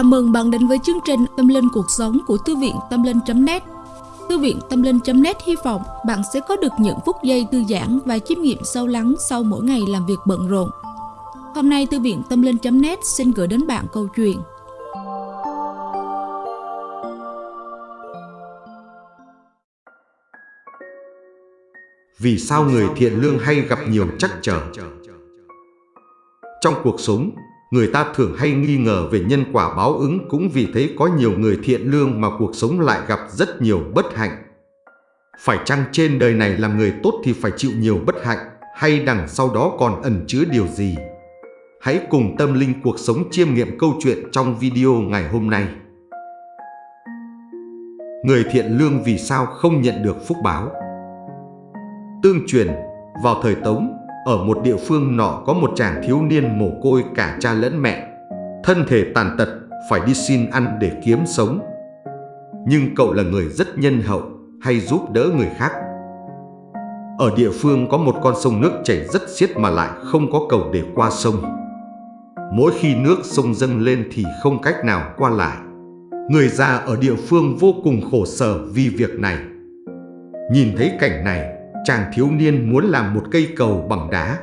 Chào mừng bạn đến với chương trình Tâm Linh Cuộc Sống của Thư viện Tâm Linh.net Thư viện Tâm Linh.net hy vọng bạn sẽ có được những phút giây thư giãn và chiêm nghiệm sâu lắng sau mỗi ngày làm việc bận rộn. Hôm nay Thư viện Tâm Linh.net xin gửi đến bạn câu chuyện Vì sao người thiện lương hay gặp nhiều trắc trở? Trong cuộc sống, người ta thường hay nghi ngờ về nhân quả báo ứng cũng vì thế có nhiều người thiện lương mà cuộc sống lại gặp rất nhiều bất hạnh. Phải chăng trên đời này làm người tốt thì phải chịu nhiều bất hạnh hay đằng sau đó còn ẩn chứa điều gì? Hãy cùng tâm linh cuộc sống chiêm nghiệm câu chuyện trong video ngày hôm nay. Người thiện lương vì sao không nhận được phúc báo? Tương truyền, vào thời Tống, ở một địa phương nọ có một chàng thiếu niên mồ côi cả cha lẫn mẹ, thân thể tàn tật, phải đi xin ăn để kiếm sống. Nhưng cậu là người rất nhân hậu, hay giúp đỡ người khác. Ở địa phương có một con sông nước chảy rất xiết mà lại không có cầu để qua sông. Mỗi khi nước sông dâng lên thì không cách nào qua lại. Người già ở địa phương vô cùng khổ sở vì việc này. Nhìn thấy cảnh này, chàng thiếu niên muốn làm một cây cầu bằng đá.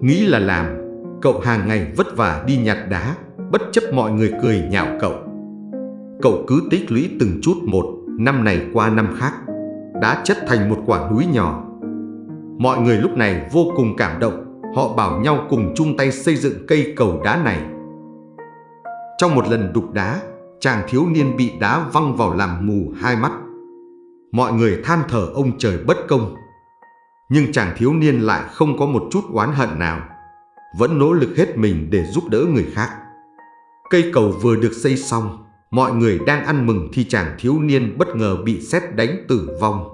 Nghĩ là làm, cậu hàng ngày vất vả đi nhặt đá, bất chấp mọi người cười nhạo cậu. Cậu cứ tích lũy từng chút một, năm này qua năm khác, đã chất thành một quả núi nhỏ. Mọi người lúc này vô cùng cảm động, họ bảo nhau cùng chung tay xây dựng cây cầu đá này. Trong một lần đục đá, chàng thiếu niên bị đá văng vào làm mù hai mắt mọi người than thở ông trời bất công. Nhưng chàng thiếu niên lại không có một chút oán hận nào, vẫn nỗ lực hết mình để giúp đỡ người khác. Cây cầu vừa được xây xong, mọi người đang ăn mừng thì chàng thiếu niên bất ngờ bị xét đánh tử vong.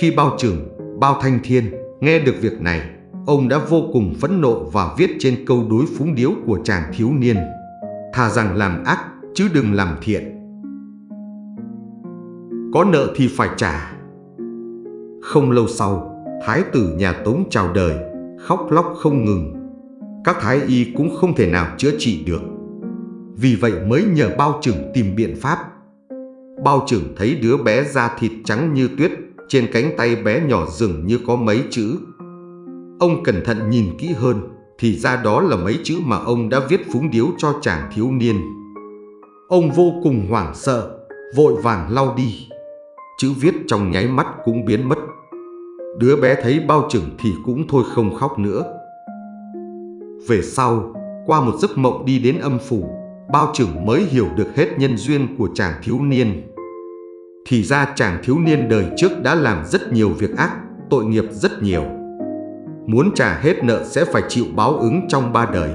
Khi bao trưởng, bao thanh thiên nghe được việc này, ông đã vô cùng phẫn nộ và viết trên câu đối phúng điếu của chàng thiếu niên. Thà rằng làm ác chứ đừng làm thiện. Có nợ thì phải trả. Không lâu sau, Thái tử nhà Tống chào đời, Khóc lóc không ngừng. Các thái y cũng không thể nào chữa trị được. Vì vậy mới nhờ bao trưởng tìm biện pháp. Bao trưởng thấy đứa bé da thịt trắng như tuyết, Trên cánh tay bé nhỏ dường như có mấy chữ. Ông cẩn thận nhìn kỹ hơn, Thì ra đó là mấy chữ mà ông đã viết phúng điếu cho chàng thiếu niên. Ông vô cùng hoảng sợ, Vội vàng lau đi chữ viết trong nháy mắt cũng biến mất. Đứa bé thấy bao trưởng thì cũng thôi không khóc nữa. Về sau, qua một giấc mộng đi đến âm phủ, bao trưởng mới hiểu được hết nhân duyên của chàng thiếu niên. Thì ra chàng thiếu niên đời trước đã làm rất nhiều việc ác, tội nghiệp rất nhiều. Muốn trả hết nợ sẽ phải chịu báo ứng trong ba đời.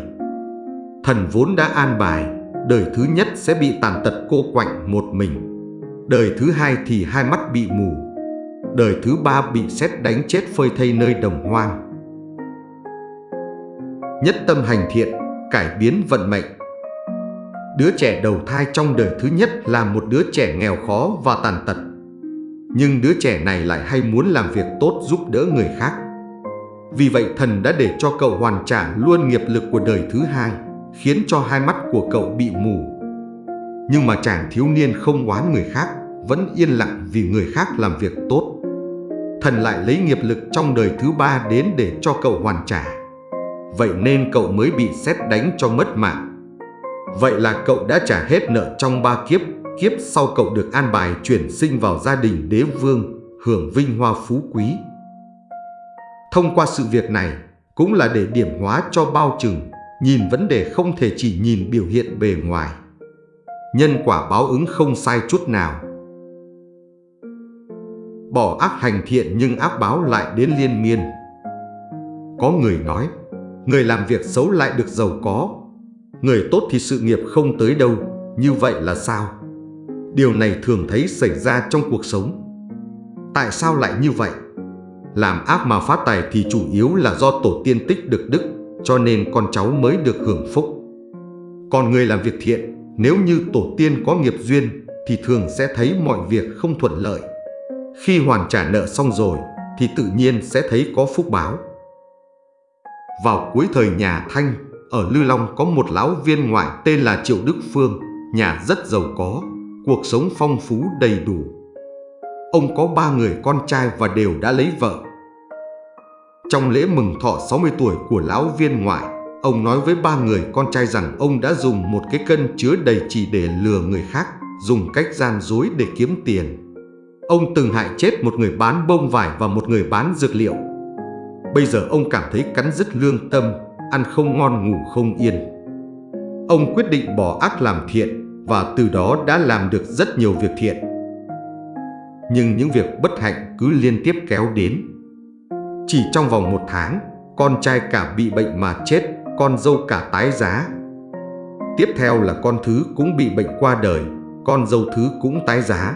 Thần vốn đã an bài, đời thứ nhất sẽ bị tàn tật cô quạnh một mình Đời thứ hai thì hai mắt bị mù. Đời thứ ba bị xét đánh chết phơi thây nơi đồng hoang. Nhất tâm hành thiện, cải biến vận mệnh. Đứa trẻ đầu thai trong đời thứ nhất là một đứa trẻ nghèo khó và tàn tật. Nhưng đứa trẻ này lại hay muốn làm việc tốt giúp đỡ người khác. Vì vậy thần đã để cho cậu hoàn trả luôn nghiệp lực của đời thứ hai Khiến cho hai mắt của cậu bị mù. Nhưng mà chàng thiếu niên không oán người khác. Vẫn yên lặng vì người khác làm việc tốt. Thần lại lấy nghiệp lực trong đời thứ ba đến để cho cậu hoàn trả. Vậy nên cậu mới bị xét đánh cho mất mạng. Vậy là cậu đã trả hết nợ trong ba kiếp Kiếp sau cậu được an bài chuyển sinh vào gia đình đế vương, Hưởng vinh hoa phú quý. Thông qua sự việc này, Cũng là để điểm hóa cho bao trừng, Nhìn vấn đề không thể chỉ nhìn biểu hiện bề ngoài. Nhân quả báo ứng không sai chút nào. Bỏ ác hành thiện nhưng ác báo lại đến liên miên. Có người nói, người làm việc xấu lại được giàu có, người tốt thì sự nghiệp không tới đâu, như vậy là sao? Điều này thường thấy xảy ra trong cuộc sống. Tại sao lại như vậy? Làm ác mà phát tài thì chủ yếu là do tổ tiên tích được đức, cho nên con cháu mới được hưởng phúc. Còn người làm việc thiện nếu như tổ tiên có nghiệp duyên thì thường sẽ thấy mọi việc không thuận lợi. Khi hoàn trả nợ xong rồi thì tự nhiên sẽ thấy có phúc báo. Vào cuối thời nhà Thanh, ở Lư Long có một lão viên ngoại tên là Triệu Đức Phương, nhà rất giàu có, cuộc sống phong phú đầy đủ. Ông có ba người con trai và đều đã lấy vợ. Trong lễ mừng thọ 60 tuổi của lão viên ngoại, ông nói với ba người con trai rằng ông đã dùng một cái cân chứa đầy chỉ để lừa người khác, dùng cách gian dối để kiếm tiền. Ông từng hại chết một người bán bông vải và một người bán dược liệu. Bây giờ ông cảm thấy cắn rứt lương tâm, ăn không ngon ngủ không yên. Ông quyết định bỏ ác làm thiện và từ đó đã làm được rất nhiều việc thiện. Nhưng những việc bất hạnh cứ liên tiếp kéo đến. Chỉ trong vòng một tháng, con trai cả bị bệnh mà chết, con dâu cả tái giá. Tiếp theo là con thứ cũng bị bệnh qua đời, con dâu thứ cũng tái giá.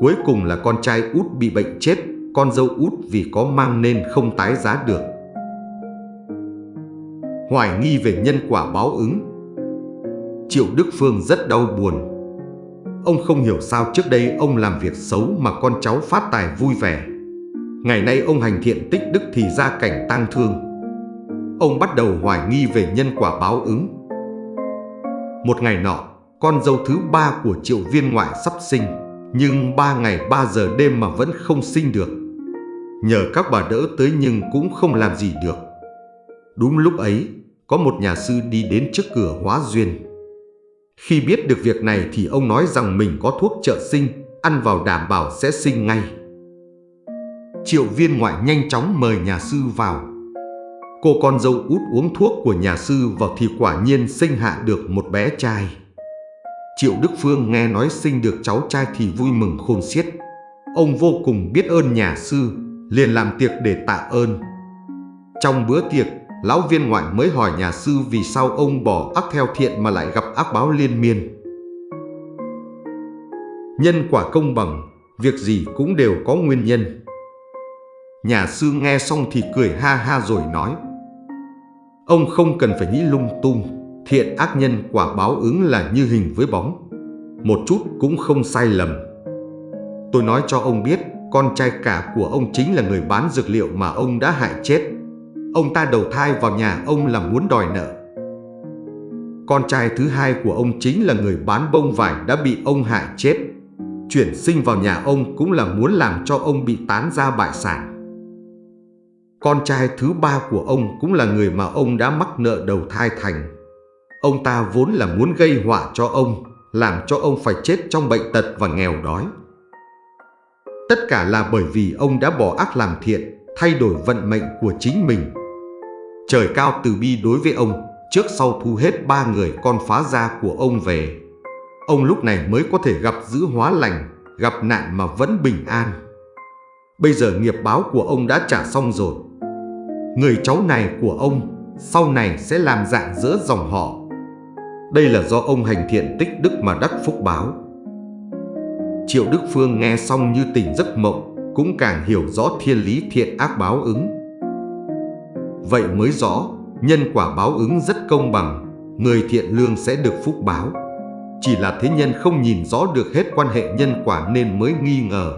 Cuối cùng là con trai út bị bệnh chết, con dâu út vì có mang nên không tái giá được. Hoài nghi về nhân quả báo ứng Triệu Đức Phương rất đau buồn. Ông không hiểu sao trước đây ông làm việc xấu mà con cháu phát tài vui vẻ. Ngày nay ông hành thiện tích đức thì ra cảnh tang thương. Ông bắt đầu hoài nghi về nhân quả báo ứng. Một ngày nọ, con dâu thứ ba của triệu viên ngoại sắp sinh, nhưng ba ngày ba giờ đêm mà vẫn không sinh được. Nhờ các bà đỡ tới nhưng cũng không làm gì được. Đúng lúc ấy, có một nhà sư đi đến trước cửa hóa duyên. Khi biết được việc này thì ông nói rằng mình có thuốc trợ sinh, ăn vào đảm bảo sẽ sinh ngay. Triệu viên ngoại nhanh chóng mời nhà sư vào. Cô con dâu út uống thuốc của nhà sư vào thì quả nhiên sinh hạ được một bé trai. Triệu Đức Phương nghe nói sinh được cháu trai thì vui mừng khôn xiết. Ông vô cùng biết ơn nhà sư, liền làm tiệc để tạ ơn. Trong bữa tiệc, lão viên ngoại mới hỏi nhà sư vì sao ông bỏ ác theo thiện mà lại gặp ác báo liên miên. Nhân quả công bằng, việc gì cũng đều có nguyên nhân. Nhà sư nghe xong thì cười ha ha rồi nói Ông không cần phải nghĩ lung tung Thiện ác nhân quả báo ứng là như hình với bóng. Một chút cũng không sai lầm. Tôi nói cho ông biết, Con trai cả của ông chính là người bán dược liệu mà ông đã hại chết. Ông ta đầu thai vào nhà ông là muốn đòi nợ. Con trai thứ hai của ông chính là người bán bông vải đã bị ông hại chết. Chuyển sinh vào nhà ông cũng là muốn làm cho ông bị tán ra bại sản. Con trai thứ ba của ông cũng là người mà ông đã mắc nợ đầu thai thành. Ông ta vốn là muốn gây họa cho ông, làm cho ông phải chết trong bệnh tật và nghèo đói. Tất cả là bởi vì ông đã bỏ ác làm thiện, thay đổi vận mệnh của chính mình. Trời cao từ bi đối với ông, trước sau thu hết ba người con phá gia của ông về. Ông lúc này mới có thể gặp giữ hóa lành, gặp nạn mà vẫn bình an. Bây giờ nghiệp báo của ông đã trả xong rồi người cháu này của ông sau này sẽ làm dạng giữa dòng họ. Đây là do ông hành thiện tích đức mà đắc phúc báo. Triệu Đức Phương nghe xong như tỉnh giấc mộng, cũng càng hiểu rõ thiên lý thiện ác báo ứng. Vậy mới rõ, nhân quả báo ứng rất công bằng, người thiện lương sẽ được phúc báo. Chỉ là thế nhân không nhìn rõ được hết quan hệ nhân quả nên mới nghi ngờ.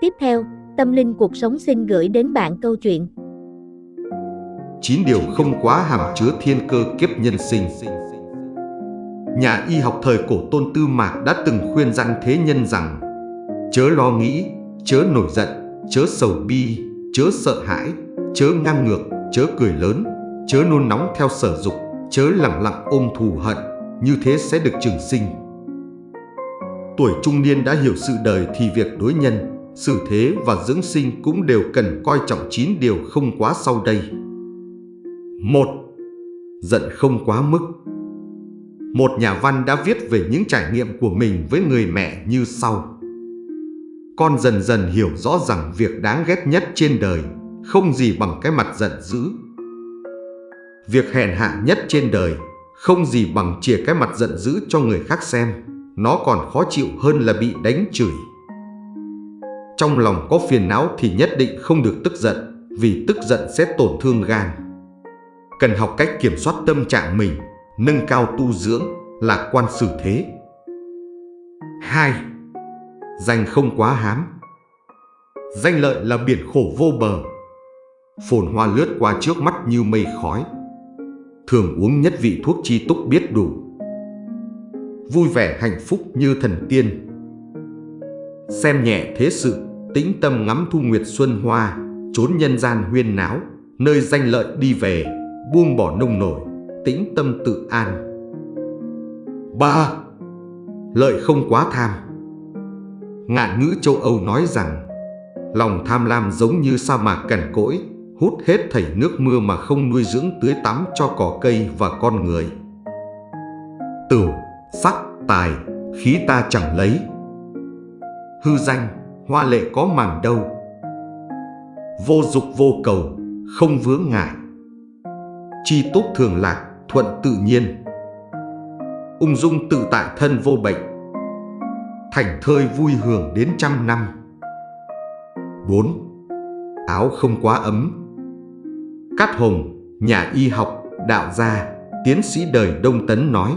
Tiếp theo, Tâm linh cuộc sống xin gửi đến bạn câu chuyện. Chín điều không quá hàm chứa thiên cơ kiếp nhân sinh. Nhà y học thời cổ Tôn Tư Mạc đã từng khuyên rằng thế nhân rằng chớ lo nghĩ, chớ nổi giận, chớ sầu bi, chớ sợ hãi, chớ ngang ngược, chớ cười lớn, chớ nôn nóng theo sở dục, chớ lặng lặng ôm thù hận, như thế sẽ được trường sinh. Tuổi trung niên đã hiểu sự đời thì việc đối nhân, xử thế và dưỡng sinh cũng đều cần coi trọng 9 điều không quá sau đây một Giận không quá mức Một nhà văn đã viết về những trải nghiệm của mình với người mẹ như sau. Con dần dần hiểu rõ rằng việc đáng ghét nhất trên đời không gì bằng cái mặt giận dữ. Việc hèn hạ nhất trên đời không gì bằng chìa cái mặt giận dữ cho người khác xem. Nó còn khó chịu hơn là bị đánh chửi. Trong lòng có phiền não thì nhất định không được tức giận, vì tức giận sẽ tổn thương gan. Cần học cách kiểm soát tâm trạng mình, nâng cao tu dưỡng, lạc quan xử thế. 2. Danh không quá hám Danh lợi là biển khổ vô bờ. Phồn hoa lướt qua trước mắt như mây khói, thường uống nhất vị thuốc chi túc biết đủ. Vui vẻ hạnh phúc như thần tiên. Xem nhẹ thế sự, tĩnh tâm ngắm thu nguyệt xuân hoa, trốn nhân gian huyên náo, nơi danh lợi đi về, buông bỏ nông nổi, tĩnh tâm tự an. 3. Lợi không quá tham Ngạn ngữ châu Âu nói rằng Lòng tham lam giống như sa mạc cằn cỗi Hút hết thảy nước mưa mà không nuôi dưỡng tưới tắm cho cỏ cây và con người Tửu, sắc, tài, khí ta chẳng lấy Hư danh, hoa lệ có màng đâu Vô dục vô cầu, không vướng ngại Chi tốt thường lạc, thuận tự nhiên. Ung dung tự tại thân vô bệnh. Thành thơi vui hưởng đến trăm năm. 4. Áo không quá ấm. Cát Hồng, nhà y học, đạo gia, tiến sĩ đời Đông Tấn nói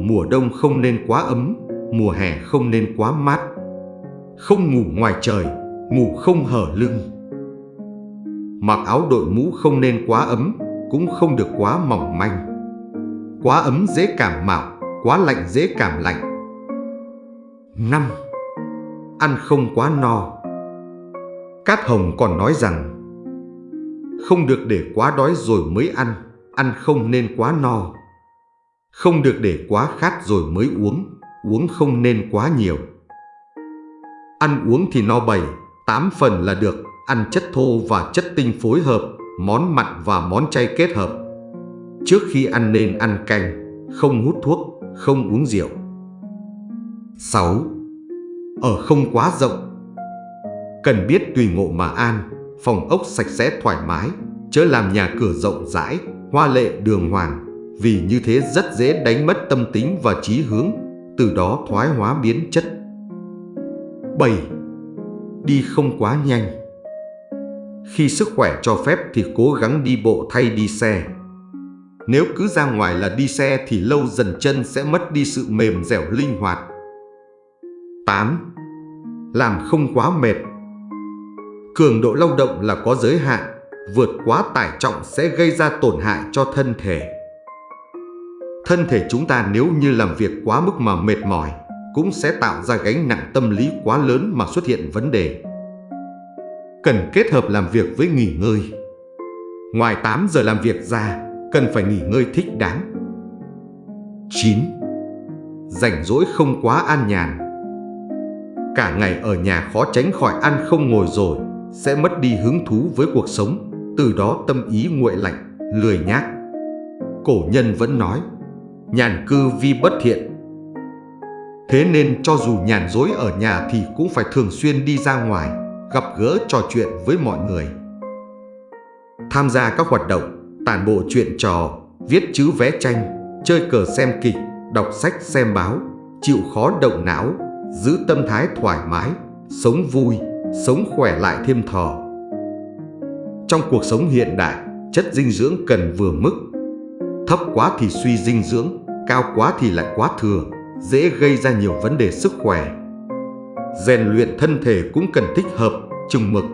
Mùa đông không nên quá ấm, mùa hè không nên quá mát. Không ngủ ngoài trời, ngủ không hở lưng. Mặc áo đội mũ không nên quá ấm, cũng không được quá mỏng manh Quá ấm dễ cảm mạo, quá lạnh dễ cảm lạnh. 5. Ăn không quá no Cát Hồng còn nói rằng Không được để quá đói rồi mới ăn, ăn không nên quá no. Không được để quá khát rồi mới uống, uống không nên quá nhiều. Ăn uống thì no bầy, tám phần là được, ăn chất thô và chất tinh phối hợp, món mặn và món chay kết hợp Trước khi ăn nên ăn canh, không hút thuốc, không uống rượu. 6. Ở không quá rộng Cần biết tùy ngộ mà an, phòng ốc sạch sẽ thoải mái, chớ làm nhà cửa rộng rãi, hoa lệ đường hoàng, vì như thế rất dễ đánh mất tâm tính và trí hướng, từ đó thoái hóa biến chất. 7. Đi không quá nhanh khi sức khỏe cho phép thì cố gắng đi bộ thay đi xe, nếu cứ ra ngoài là đi xe thì lâu dần chân sẽ mất đi sự mềm dẻo linh hoạt. 8. Làm không quá mệt Cường độ lao động là có giới hạn, vượt quá tải trọng sẽ gây ra tổn hại cho thân thể. Thân thể chúng ta nếu như làm việc quá mức mà mệt mỏi, cũng sẽ tạo ra gánh nặng tâm lý quá lớn mà xuất hiện vấn đề. Cần kết hợp làm việc với nghỉ ngơi. Ngoài 8 giờ làm việc ra, cần phải nghỉ ngơi thích đáng. 9. Rảnh rỗi không quá an nhàn Cả ngày ở nhà khó tránh khỏi ăn không ngồi rồi, sẽ mất đi hứng thú với cuộc sống, từ đó tâm ý nguội lạnh, lười nhác. Cổ nhân vẫn nói, nhàn cư vi bất thiện. Thế nên cho dù nhàn dối ở nhà thì cũng phải thường xuyên đi ra ngoài, gặp gỡ trò chuyện với mọi người. Tham gia các hoạt động tản bộ chuyện trò, viết chữ vẽ tranh, chơi cờ xem kịch, đọc sách xem báo, chịu khó động não, giữ tâm thái thoải mái, sống vui, sống khỏe lại thêm thò. Trong cuộc sống hiện đại, chất dinh dưỡng cần vừa mức. Thấp quá thì suy dinh dưỡng, cao quá thì lại quá thừa, dễ gây ra nhiều vấn đề sức khỏe. Rèn luyện thân thể cũng cần thích hợp, chừng mực.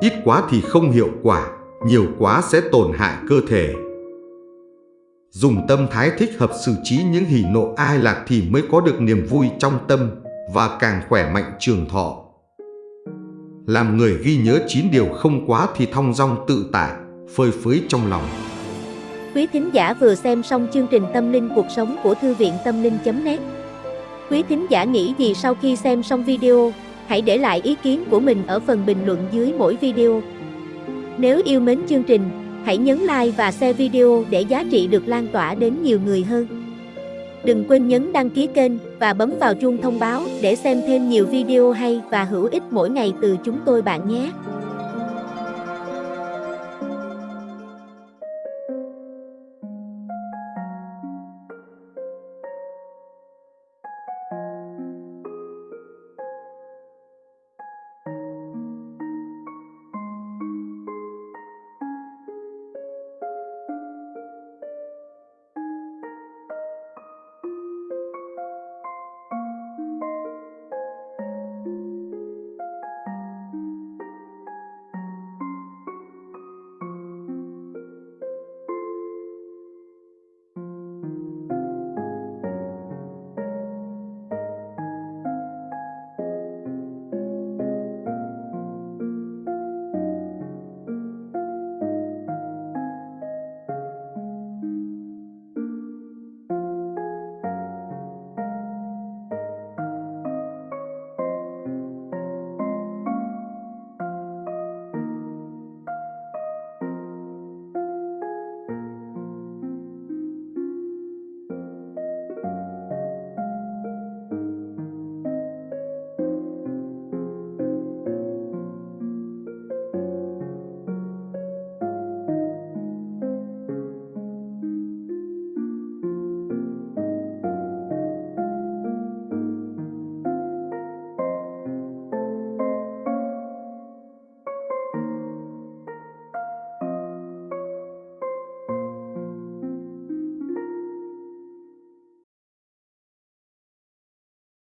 Ít quá thì không hiệu quả, nhiều quá sẽ tổn hại cơ thể. Dùng tâm thái thích hợp xử trí những hỉ nộ ai lạc thì mới có được niềm vui trong tâm và càng khỏe mạnh trường thọ. Làm người ghi nhớ chín điều không quá thì thong dong tự tại, phơi phới trong lòng. Quý thính giả vừa xem xong chương trình Tâm linh cuộc sống của Thư viện Tâm linh.net Quý thính giả nghĩ gì sau khi xem xong video, hãy để lại ý kiến của mình ở phần bình luận dưới mỗi video. Nếu yêu mến chương trình, hãy nhấn like và share video để giá trị được lan tỏa đến nhiều người hơn. Đừng quên nhấn đăng ký kênh và bấm vào chuông thông báo để xem thêm nhiều video hay và hữu ích mỗi ngày từ chúng tôi bạn nhé.